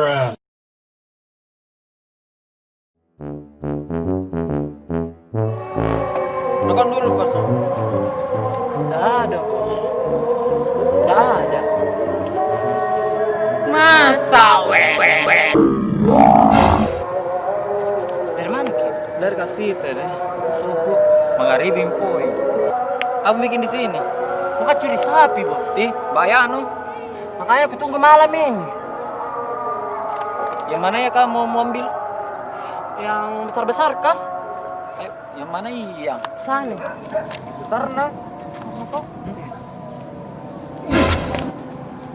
Bruh. Tekan dulu bos. Nggak ada. Nggak ada. Masa weh? Dari mana Ki? Dari kasih deh. Suku mengaribin poi. Apa bikin di sini? Bukan curi sapi bos. Ih, bayano. Makanya aku tunggu malam ini. Yang mana ya kamu mau ambil? Yang besar-besar kah? Eh, yang mana iya? Sana. Besar nah.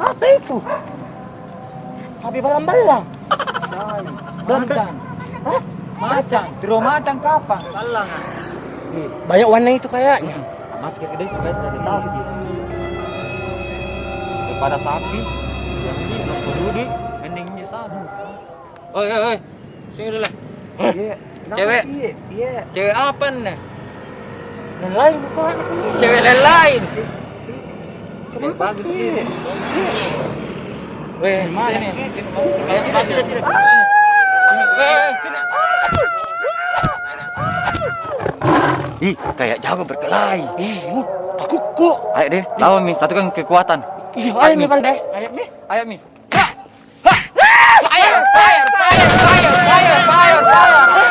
Apa itu? Sapi balang-balang. Macan. Hah? Macan. Diro macan kapan? Kalang. Ih, Banyak warna itu kayaknya. Masker gede supaya tidak ditahu. Daripada sapi, yang ini belum peduli, di sana. Oi, oi, oi. Sini dulu lah. Iya. Cewek. Iya. Cewek apa nih? Lain bukan. Cewek lain. Kenapa? bagus Iya. ini. Weh, Mana? sini. Sini. Ih, kayak jago berkelahi. Ih, aku kok. Ayo deh, lawan Mi, satukan kekuatan. Iya, ayo nih deh. Ayo nih. Ayo Mi. Fire, fire, fire, fire, fire, fire, fire,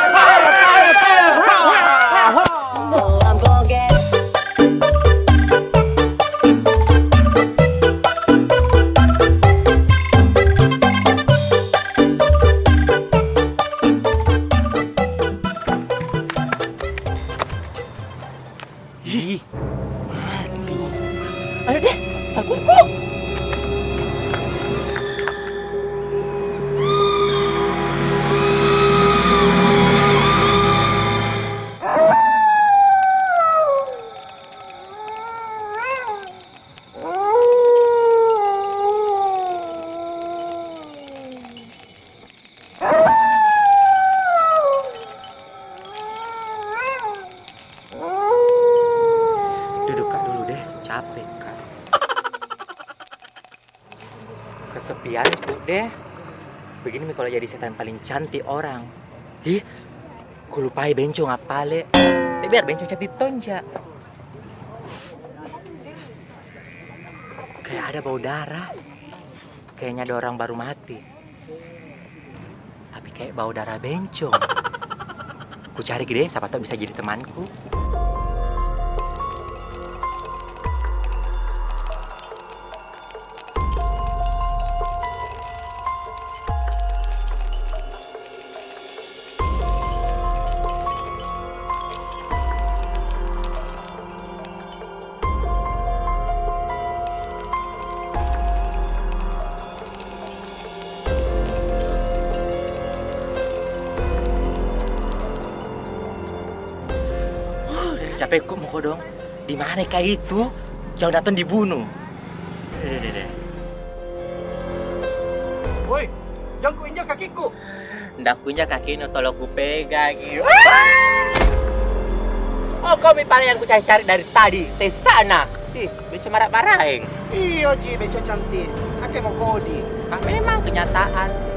Kesepian tuh deh. Begini kalau jadi setan paling cantik orang. Ih, ku lupai benco ngapale. Tapi biar benco cantik tonja. Kayak ada bau darah. Kayaknya ada orang baru mati. Tapi kayak bau darah bencong. Ku cari gede, siapa tahu bisa jadi temanku. Kok mau dong. Di mana kayak itu? Datang dibunuh. Deh, deh, deh. Woi, jangan ku injak kakiku. Ndak kaki no tolong ku pegang. Oh, kau mipala yang ku cari-cari dari tadi. Di sana. Ih, bisa marah-marahin. Iyo Ji, beco cantik. Ake mau kodi. Ah, memang kenyataan.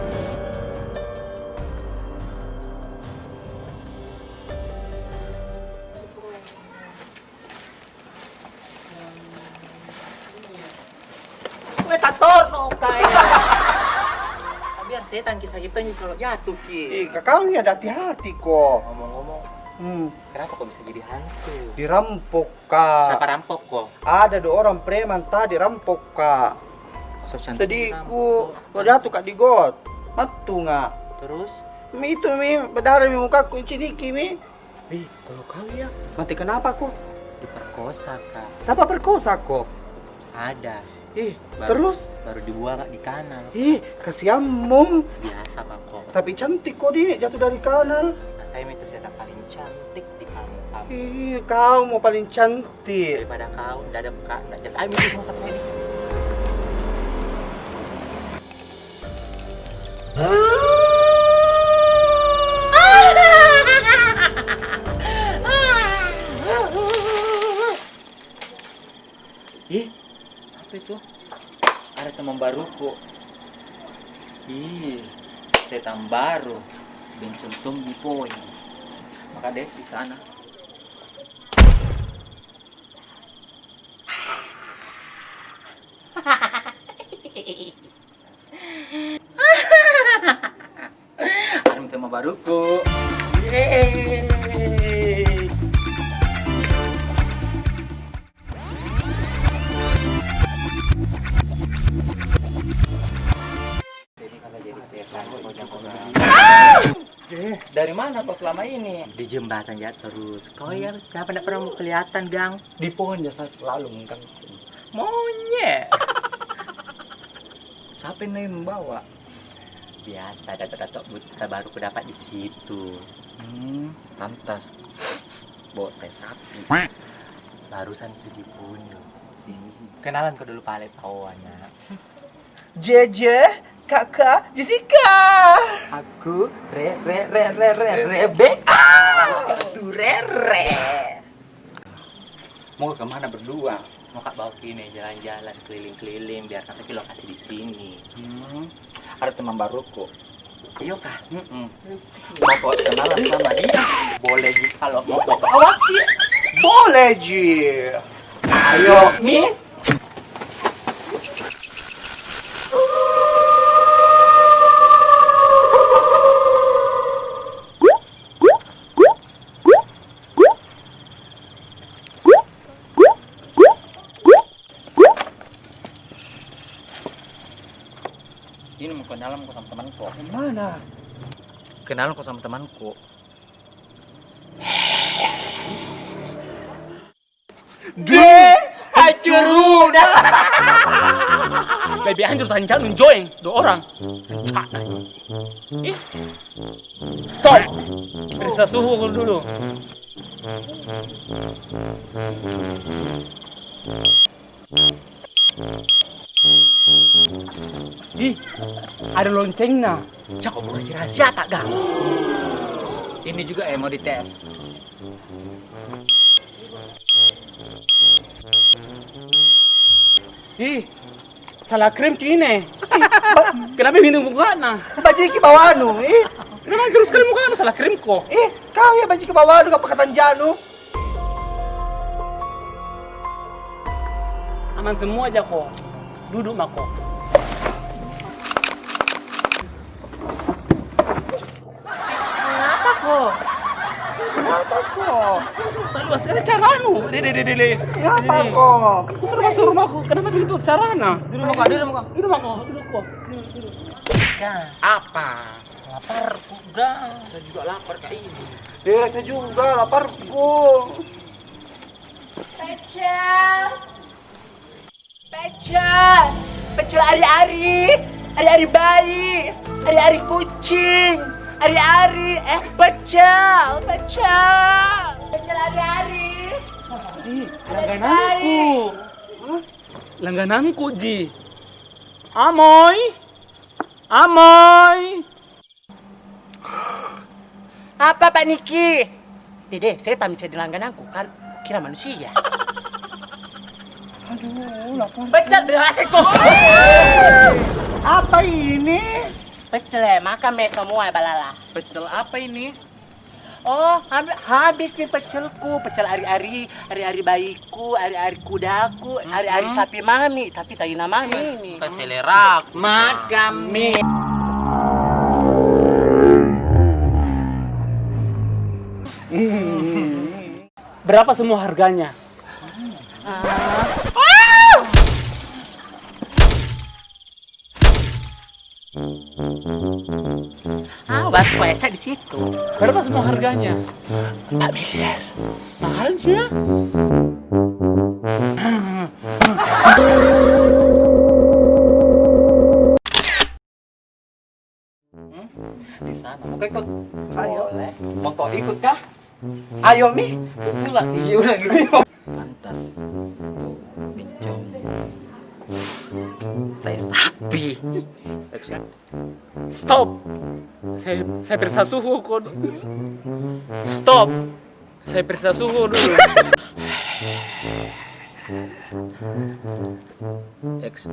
Setan kisah kita nih kalau jatuh ki. Ih, kakak ini ada hati-hati kok. Ngomong-ngomong, Hmm, kenapa kok bisa jadi hantu? dirampok kak. Siapa rampok kok? Ada dua orang preman tadi rampok kak. So Sediku, rampok. kau jatuh kak di got. Matu nggak? Terus? Mi itu mi berdarah mi muka ku ciniki mi. Ih, kalau kau ya Mati kenapa kok? diperkosa kak. Siapa perkosa kok? Ada. Ih, Baru- terus? Baru dibuang kak di kanal. Ih, kasihanmu. Biasa pak kok. Tapi cantik kok di jatuh dari kanal. Nah, saya itu setan paling cantik di kampung. Ih, kau mau paling cantik. Daripada kau, tidak ada buka, tidak jadi. Ayo minum sama sama Bencong tombi poin. Maka deh di sana. Dari mana kau selama ini? Di jembatan ya terus. Kau ya kenapa tidak pernah mau kelihatan, Gang? di pohon ya saya selalu mengganggu. Monyet. Siapa yang membawa? Biasa datuk-datuk buta baru ku dapat di situ. Hmm, pantas. Bawa teh sapi. Barusan itu dibunuh. Kenalan kau dulu pale pawana. JJ, kakak, Jessica. Aku re re re re re Rebecca. Tuh re re. Mau ke mana berdua? Mau kak bawa sini jalan-jalan keliling-keliling biar nanti lokasi di sini. Hmm, ada teman baruku. Ayo kak. Mm-mm. Mau kau kenalan sama dia? Boleh Ji, kalau mau kau Awak sih. Boleh, Ji. Ayo, Mi. Ini mau kenalan kau sama temanku. Mana? Kenalan kau sama temanku. De, hancur udah. lebih hancur tanjal join dua orang Ih. stop periksa suhu dulu Ih, ada loncengnya. Cak, kau bukan rahasia tak gang? Ini juga eh mau dites. Ih, salah krim kini. Kenapa minum muka nah? Baju ke bawah anu, eh. Kenapa hancur sekali muka nah salah krim kok? Eh, kau ya baju ke bawah anu kau pakai tanjanu. Aman semua aja kok. Duduk mako. Kenapa kok? Kenapa kok? Tak luas sekali caranu. Dede dede dede. Kenapa kok? Aku suruh masuk rumahku. Kenapa begitu carana? Duduk mako, duduk mako. Duduk mako, duduk kok. Duduk, duduk. Gang, Apa? lapar ku gang. Saya juga lapar kayak ini. Eh, saya juga laparku. Pecel. Pecel. Pecel ari-ari. Ari-ari bayi. Ari-ari kucing. Ari-ari. Eh, pecel. Pecel. Pecel ari-ari. Langgananku. Langgananku, Ji. Amoy. Amoy. Apa Pak Niki? Dede, saya tak bisa dilanggananku kan kira manusia. Aduh, lapar. Pecel berhasil kok. Apa ini? Pecel ya, makan me semua balala. Pecel apa ini? Oh, habis, nih pecelku, pecel ari-ari, ari-ari bayiku, ari-ari kudaku, ari-ari sapi mami, tapi tadi nama mami ini. Selera. Makan mie. Berapa semua harganya? Awas, puasa di situ. Berapa semua harganya? Empat miliar. Mahalnya. Di sana. Mau ikut? Ayo. Mau kau ikut kah? Ayo, Mi. Ulang, iya ulang gitu. Pantas. Tuh, Bencong. Tai sapi. Stop. Saya saya periksa suhu kok. Stop. Saya periksa suhu dulu. X.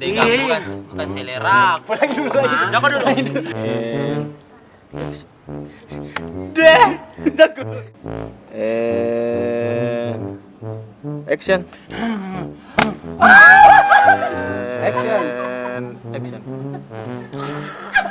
Tiga bukan bukan selera. Pulang dulu. Jangan dulu. Deh. And action. Action. Action.